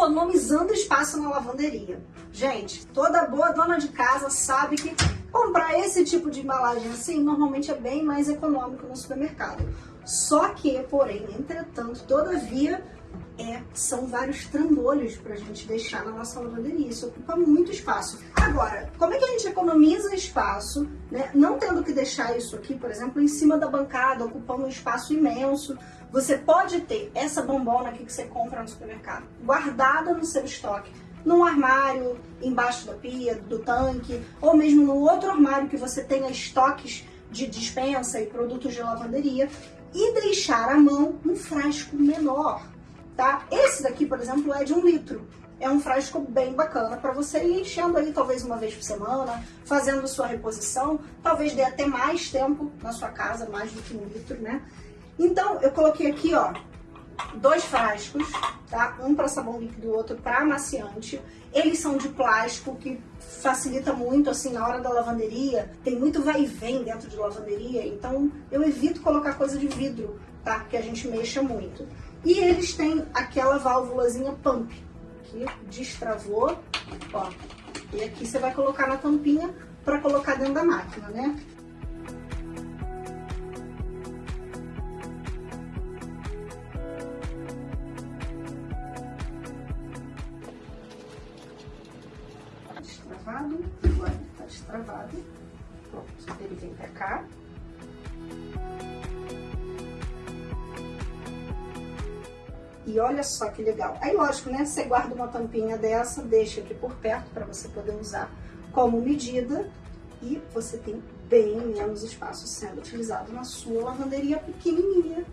economizando espaço na lavanderia. Gente, toda boa dona de casa sabe que comprar esse tipo de embalagem assim normalmente é bem mais econômico no supermercado. Só que, porém, entretanto, todavia, é, são vários trambolhos para a gente deixar na nossa lavanderia. Isso ocupa muito espaço. Agora, como é que a gente economiza espaço, né? não tendo que deixar isso aqui, por exemplo, em cima da bancada, ocupando um espaço imenso? Você pode ter essa bombona aqui que você compra no supermercado guardada no seu estoque, num armário, embaixo da pia, do tanque, ou mesmo no outro armário que você tenha estoques de dispensa e produtos de lavanderia, e deixar à mão um frasco menor tá? Esse daqui, por exemplo, é de um litro. É um frasco bem bacana para você ir enchendo aí talvez uma vez por semana, fazendo sua reposição, talvez dê até mais tempo na sua casa, mais do que um litro, né? Então, eu coloquei aqui, ó, dois frascos, tá? Um para sabão líquido e outro para amaciante. Eles são de plástico, que facilita muito, assim, na hora da lavanderia. Tem muito vai e vem dentro de lavanderia, então eu evito colocar coisa de vidro, tá? Que a gente mexa muito. E eles têm aquela válvulazinha pump, que destravou, ó. E aqui você vai colocar na tampinha para colocar dentro da máquina, né? Tá destravado, agora tá destravado. Pronto, ele vem pra cá. E olha só que legal. Aí, lógico, né? Você guarda uma tampinha dessa, deixa aqui por perto para você poder usar como medida e você tem bem menos espaço sendo utilizado na sua lavanderia pequenininha.